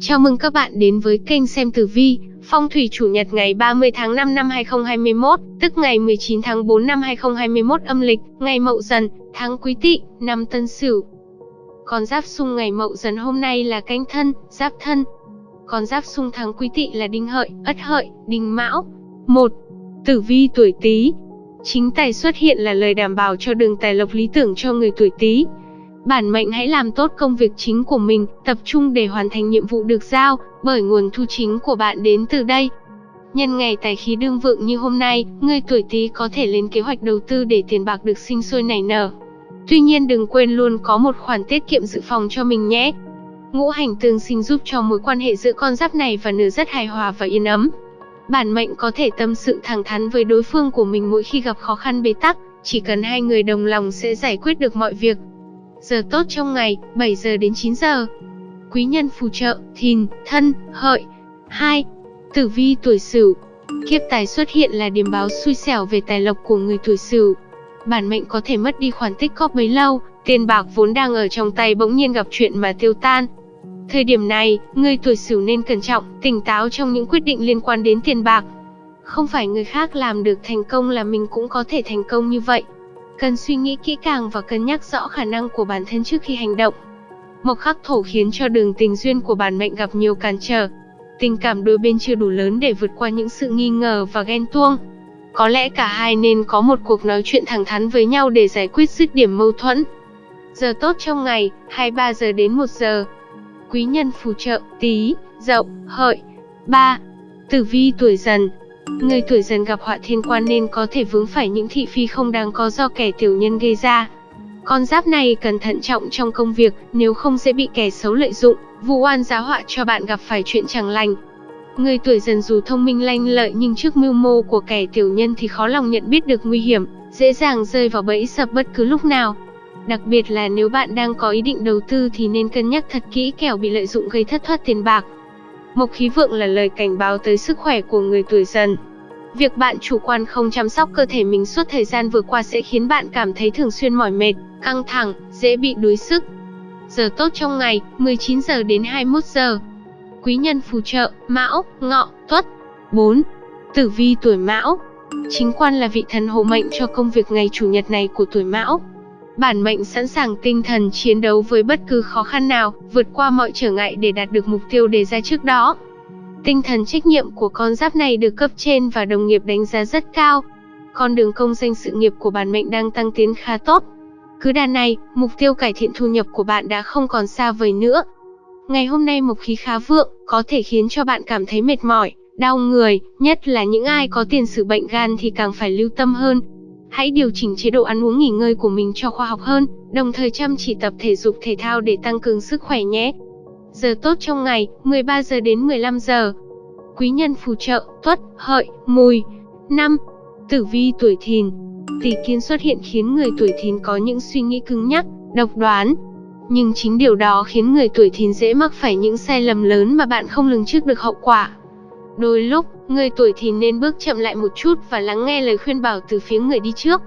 Chào mừng các bạn đến với kênh xem tử vi, phong thủy chủ nhật ngày 30 tháng 5 năm 2021, tức ngày 19 tháng 4 năm 2021 âm lịch, ngày Mậu Dần, tháng Quý Tỵ, năm Tân Sửu. Con giáp xung ngày Mậu Dần hôm nay là Canh Thân, Giáp Thân. Con giáp xung tháng Quý Tỵ là Đinh Hợi, Ất Hợi, Đinh Mão. 1. Tử vi tuổi Tý. Chính tài xuất hiện là lời đảm bảo cho đường tài lộc lý tưởng cho người tuổi Tý. Bản mệnh hãy làm tốt công việc chính của mình, tập trung để hoàn thành nhiệm vụ được giao, bởi nguồn thu chính của bạn đến từ đây. Nhân ngày tài khí đương vượng như hôm nay, người tuổi Tý có thể lên kế hoạch đầu tư để tiền bạc được sinh sôi nảy nở. Tuy nhiên đừng quên luôn có một khoản tiết kiệm dự phòng cho mình nhé. Ngũ hành tương sinh giúp cho mối quan hệ giữa con giáp này và nữ rất hài hòa và yên ấm. Bản mệnh có thể tâm sự thẳng thắn với đối phương của mình mỗi khi gặp khó khăn bế tắc, chỉ cần hai người đồng lòng sẽ giải quyết được mọi việc. Giờ tốt trong ngày, 7 giờ đến 9 giờ. Quý nhân phù trợ, thìn, thân, hợi. 2. Tử vi tuổi sửu. Kiếp tài xuất hiện là điểm báo xui xẻo về tài lộc của người tuổi sửu. Bản mệnh có thể mất đi khoản tích góp bấy lâu, tiền bạc vốn đang ở trong tay bỗng nhiên gặp chuyện mà tiêu tan. Thời điểm này, người tuổi sửu nên cẩn trọng, tỉnh táo trong những quyết định liên quan đến tiền bạc. Không phải người khác làm được thành công là mình cũng có thể thành công như vậy. Cần suy nghĩ kỹ càng và cân nhắc rõ khả năng của bản thân trước khi hành động. Mộc khắc thổ khiến cho đường tình duyên của bản mệnh gặp nhiều cản trở. Tình cảm đôi bên chưa đủ lớn để vượt qua những sự nghi ngờ và ghen tuông. Có lẽ cả hai nên có một cuộc nói chuyện thẳng thắn với nhau để giải quyết dứt điểm mâu thuẫn. Giờ tốt trong ngày, 23 giờ đến 1 giờ. Quý nhân phù trợ, tí, dậu, hợi. 3. Tử vi tuổi dần, Người tuổi dần gặp họa thiên quan nên có thể vướng phải những thị phi không đáng có do kẻ tiểu nhân gây ra. Con giáp này cần thận trọng trong công việc, nếu không sẽ bị kẻ xấu lợi dụng, vụ oan giá họa cho bạn gặp phải chuyện chẳng lành. Người tuổi dần dù thông minh lanh lợi nhưng trước mưu mô của kẻ tiểu nhân thì khó lòng nhận biết được nguy hiểm, dễ dàng rơi vào bẫy sập bất cứ lúc nào. Đặc biệt là nếu bạn đang có ý định đầu tư thì nên cân nhắc thật kỹ kẻo bị lợi dụng gây thất thoát tiền bạc. Mộc khí vượng là lời cảnh báo tới sức khỏe của người tuổi dần. Việc bạn chủ quan không chăm sóc cơ thể mình suốt thời gian vừa qua sẽ khiến bạn cảm thấy thường xuyên mỏi mệt, căng thẳng, dễ bị đuối sức. Giờ tốt trong ngày, 19 giờ đến 21 giờ. Quý nhân phù trợ, Mão, Ngọ, Tuất. 4. Tử vi tuổi Mão. Chính quan là vị thần hộ mệnh cho công việc ngày chủ nhật này của tuổi Mão. Bản mệnh sẵn sàng tinh thần chiến đấu với bất cứ khó khăn nào, vượt qua mọi trở ngại để đạt được mục tiêu đề ra trước đó. Tinh thần trách nhiệm của con giáp này được cấp trên và đồng nghiệp đánh giá rất cao. Con đường công danh sự nghiệp của bản mệnh đang tăng tiến khá tốt. Cứ đà này, mục tiêu cải thiện thu nhập của bạn đã không còn xa vời nữa. Ngày hôm nay mộc khí khá vượng, có thể khiến cho bạn cảm thấy mệt mỏi, đau người, nhất là những ai có tiền sử bệnh gan thì càng phải lưu tâm hơn, Hãy điều chỉnh chế độ ăn uống nghỉ ngơi của mình cho khoa học hơn, đồng thời chăm chỉ tập thể dục thể thao để tăng cường sức khỏe nhé. Giờ tốt trong ngày, 13 giờ đến 15 giờ. Quý nhân phù trợ, tuất, hợi, mùi. 5. Tử vi tuổi thìn. Tỷ kiến xuất hiện khiến người tuổi thìn có những suy nghĩ cứng nhắc, độc đoán. Nhưng chính điều đó khiến người tuổi thìn dễ mắc phải những sai lầm lớn mà bạn không lường trước được hậu quả. Đôi lúc, người tuổi thì nên bước chậm lại một chút và lắng nghe lời khuyên bảo từ phía người đi trước.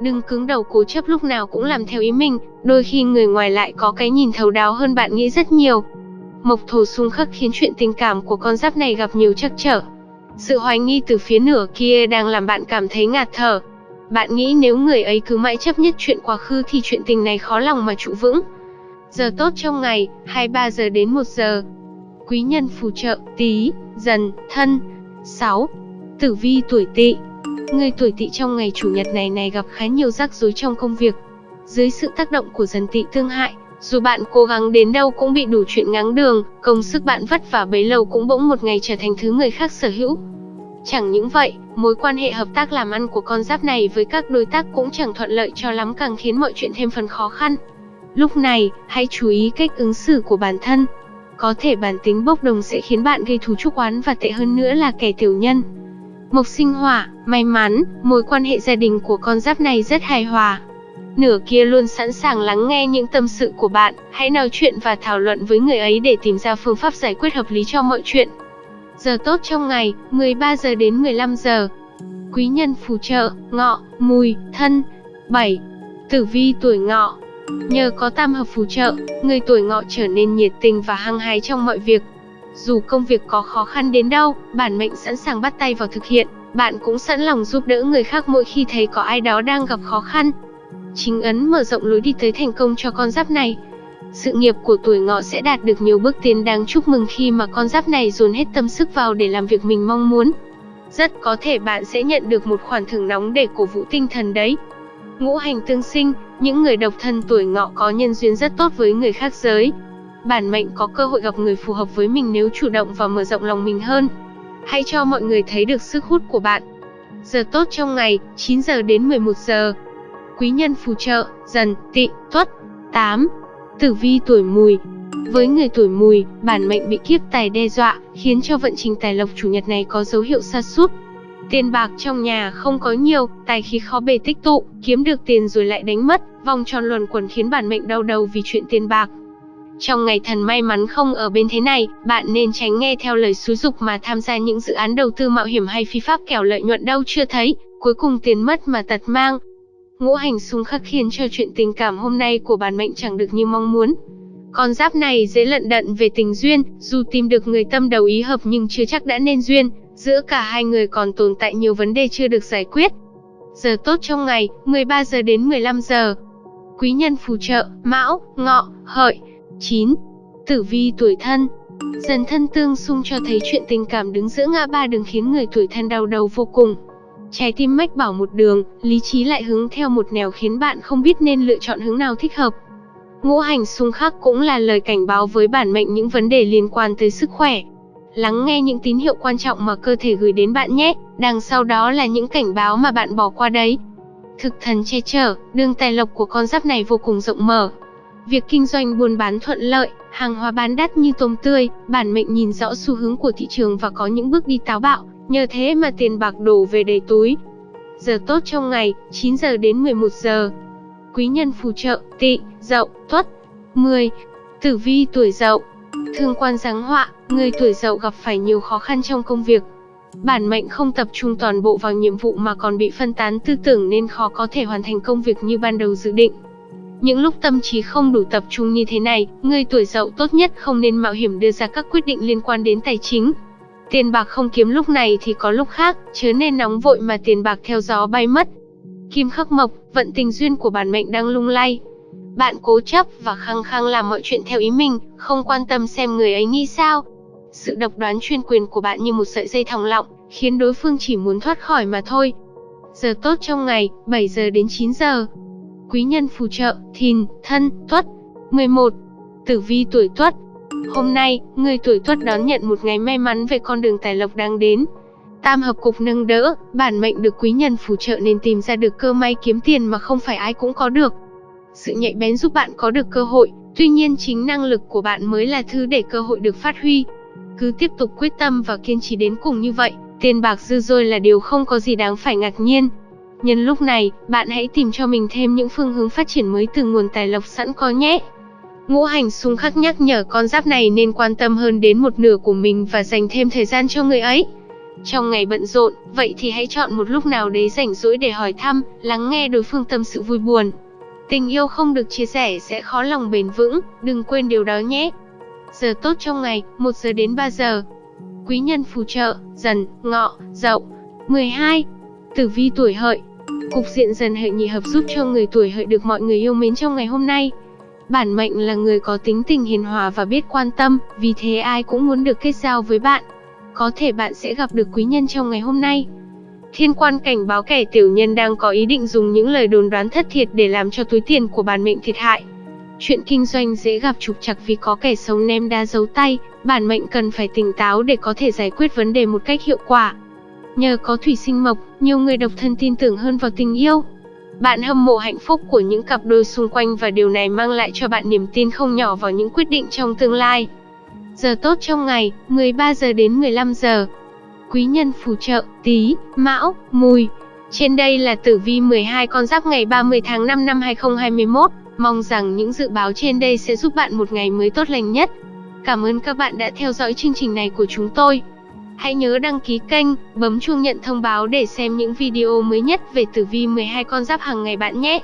Đừng cứng đầu cố chấp lúc nào cũng làm theo ý mình, đôi khi người ngoài lại có cái nhìn thấu đáo hơn bạn nghĩ rất nhiều. Mộc thổ xung khắc khiến chuyện tình cảm của con giáp này gặp nhiều trắc trở. Sự hoài nghi từ phía nửa kia đang làm bạn cảm thấy ngạt thở. Bạn nghĩ nếu người ấy cứ mãi chấp nhất chuyện quá khứ thì chuyện tình này khó lòng mà trụ vững. Giờ tốt trong ngày, 23 giờ đến 1 giờ. Quý nhân phù trợ, tí, dần, thân. 6. Tử vi tuổi tỵ Người tuổi tỵ trong ngày chủ nhật này này gặp khá nhiều rắc rối trong công việc. Dưới sự tác động của dần tỵ tương hại, dù bạn cố gắng đến đâu cũng bị đủ chuyện ngáng đường, công sức bạn vất vả bấy lâu cũng bỗng một ngày trở thành thứ người khác sở hữu. Chẳng những vậy, mối quan hệ hợp tác làm ăn của con giáp này với các đối tác cũng chẳng thuận lợi cho lắm càng khiến mọi chuyện thêm phần khó khăn. Lúc này, hãy chú ý cách ứng xử của bản thân, có thể bản tính bốc đồng sẽ khiến bạn gây thù chuốc oán và tệ hơn nữa là kẻ tiểu nhân. Mộc sinh hỏa, may mắn, mối quan hệ gia đình của con giáp này rất hài hòa. Nửa kia luôn sẵn sàng lắng nghe những tâm sự của bạn, hãy nói chuyện và thảo luận với người ấy để tìm ra phương pháp giải quyết hợp lý cho mọi chuyện. Giờ tốt trong ngày, 13 giờ đến 15 giờ. Quý nhân phù trợ, ngọ, mùi, thân. 7. Tử vi tuổi ngọ, Nhờ có tam hợp phù trợ, người tuổi ngọ trở nên nhiệt tình và hăng hái trong mọi việc. Dù công việc có khó khăn đến đâu, bản mệnh sẵn sàng bắt tay vào thực hiện, bạn cũng sẵn lòng giúp đỡ người khác mỗi khi thấy có ai đó đang gặp khó khăn. Chính ấn mở rộng lối đi tới thành công cho con giáp này. Sự nghiệp của tuổi ngọ sẽ đạt được nhiều bước tiến đáng chúc mừng khi mà con giáp này dồn hết tâm sức vào để làm việc mình mong muốn. Rất có thể bạn sẽ nhận được một khoản thưởng nóng để cổ vũ tinh thần đấy. Ngũ hành tương sinh, những người độc thân tuổi ngọ có nhân duyên rất tốt với người khác giới. Bản mệnh có cơ hội gặp người phù hợp với mình nếu chủ động và mở rộng lòng mình hơn. Hãy cho mọi người thấy được sức hút của bạn. Giờ tốt trong ngày, 9 giờ đến 11 giờ. Quý nhân phù trợ, dần, tị, tuất. 8. Tử vi tuổi mùi, với người tuổi mùi, bản mệnh bị kiếp tài đe dọa, khiến cho vận trình tài lộc chủ nhật này có dấu hiệu sa sút. Tiền bạc trong nhà không có nhiều, tài khí khó bề tích tụ, kiếm được tiền rồi lại đánh mất, vòng tròn luẩn quẩn khiến bản mệnh đau đầu vì chuyện tiền bạc. Trong ngày thần may mắn không ở bên thế này, bạn nên tránh nghe theo lời xúi dục mà tham gia những dự án đầu tư mạo hiểm hay phi pháp kẻo lợi nhuận đâu chưa thấy, cuối cùng tiền mất mà tật mang. Ngũ hành xung khắc khiến cho chuyện tình cảm hôm nay của bản mệnh chẳng được như mong muốn. Con giáp này dễ lận đận về tình duyên, dù tìm được người tâm đầu ý hợp nhưng chưa chắc đã nên duyên, giữa cả hai người còn tồn tại nhiều vấn đề chưa được giải quyết. Giờ tốt trong ngày, 13 giờ đến 15 giờ. Quý nhân phù trợ, Mão, Ngọ, Hợi. 9. Tử vi tuổi thân Dần thân tương xung cho thấy chuyện tình cảm đứng giữa ngã ba đường khiến người tuổi thân đau đầu vô cùng. Trái tim mách bảo một đường, lý trí lại hướng theo một nẻo khiến bạn không biết nên lựa chọn hướng nào thích hợp. Ngũ hành xung khắc cũng là lời cảnh báo với bản mệnh những vấn đề liên quan tới sức khỏe. Lắng nghe những tín hiệu quan trọng mà cơ thể gửi đến bạn nhé, đằng sau đó là những cảnh báo mà bạn bỏ qua đấy. Thực thần che chở, đường tài lộc của con giáp này vô cùng rộng mở. Việc kinh doanh buôn bán thuận lợi, hàng hóa bán đắt như tôm tươi, bản mệnh nhìn rõ xu hướng của thị trường và có những bước đi táo bạo, nhờ thế mà tiền bạc đổ về đầy túi. Giờ tốt trong ngày, 9 giờ đến 11 giờ. Quý nhân phù trợ, tị, dậu, tuất. 10. Tử vi tuổi dậu Thương quan giáng họa, người tuổi dậu gặp phải nhiều khó khăn trong công việc. Bản mệnh không tập trung toàn bộ vào nhiệm vụ mà còn bị phân tán tư tưởng nên khó có thể hoàn thành công việc như ban đầu dự định. Những lúc tâm trí không đủ tập trung như thế này, người tuổi dậu tốt nhất không nên mạo hiểm đưa ra các quyết định liên quan đến tài chính. Tiền bạc không kiếm lúc này thì có lúc khác, chớ nên nóng vội mà tiền bạc theo gió bay mất. Kim khắc mộc, vận tình duyên của bản mệnh đang lung lay, bạn cố chấp và khăng khăng làm mọi chuyện theo ý mình, không quan tâm xem người ấy nghĩ sao. Sự độc đoán chuyên quyền của bạn như một sợi dây thòng lọng, khiến đối phương chỉ muốn thoát khỏi mà thôi. Giờ tốt trong ngày, 7 giờ đến 9 giờ. Quý nhân phù trợ, thìn, thân, tuất. 11. Tử vi tuổi tuất. Hôm nay, người tuổi tuất đón nhận một ngày may mắn về con đường tài lộc đang đến. Tam hợp cục nâng đỡ, bản mệnh được quý nhân phù trợ nên tìm ra được cơ may kiếm tiền mà không phải ai cũng có được. Sự nhạy bén giúp bạn có được cơ hội, tuy nhiên chính năng lực của bạn mới là thứ để cơ hội được phát huy. Cứ tiếp tục quyết tâm và kiên trì đến cùng như vậy, tiền bạc dư dôi là điều không có gì đáng phải ngạc nhiên. Nhân lúc này, bạn hãy tìm cho mình thêm những phương hướng phát triển mới từ nguồn tài lộc sẵn có nhé. Ngũ hành xung khắc nhắc nhở con giáp này nên quan tâm hơn đến một nửa của mình và dành thêm thời gian cho người ấy. Trong ngày bận rộn, vậy thì hãy chọn một lúc nào đấy rảnh rỗi để hỏi thăm, lắng nghe đối phương tâm sự vui buồn. Tình yêu không được chia sẻ sẽ khó lòng bền vững, đừng quên điều đó nhé. Giờ tốt trong ngày, 1 giờ đến 3 giờ. Quý nhân phù trợ, dần, ngọ, dậu. 12. Tử vi tuổi hợi. Cục diện dần hợi nhị hợp giúp cho người tuổi hợi được mọi người yêu mến trong ngày hôm nay. Bản mệnh là người có tính tình hiền hòa và biết quan tâm, vì thế ai cũng muốn được kết giao với bạn. Có thể bạn sẽ gặp được quý nhân trong ngày hôm nay. Thiên quan cảnh báo kẻ tiểu nhân đang có ý định dùng những lời đồn đoán thất thiệt để làm cho túi tiền của bản mệnh thiệt hại. Chuyện kinh doanh dễ gặp trục trặc vì có kẻ xấu ném đá giấu tay, bản mệnh cần phải tỉnh táo để có thể giải quyết vấn đề một cách hiệu quả. Nhờ có thủy sinh mộc, nhiều người độc thân tin tưởng hơn vào tình yêu. Bạn hâm mộ hạnh phúc của những cặp đôi xung quanh và điều này mang lại cho bạn niềm tin không nhỏ vào những quyết định trong tương lai. Giờ tốt trong ngày, 13 giờ đến 15 giờ quý nhân phù trợ, tí, mão, mùi. Trên đây là tử vi 12 con giáp ngày 30 tháng 5 năm 2021. Mong rằng những dự báo trên đây sẽ giúp bạn một ngày mới tốt lành nhất. Cảm ơn các bạn đã theo dõi chương trình này của chúng tôi. Hãy nhớ đăng ký kênh, bấm chuông nhận thông báo để xem những video mới nhất về tử vi 12 con giáp hàng ngày bạn nhé.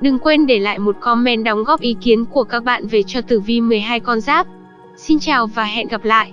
Đừng quên để lại một comment đóng góp ý kiến của các bạn về cho tử vi 12 con giáp. Xin chào và hẹn gặp lại.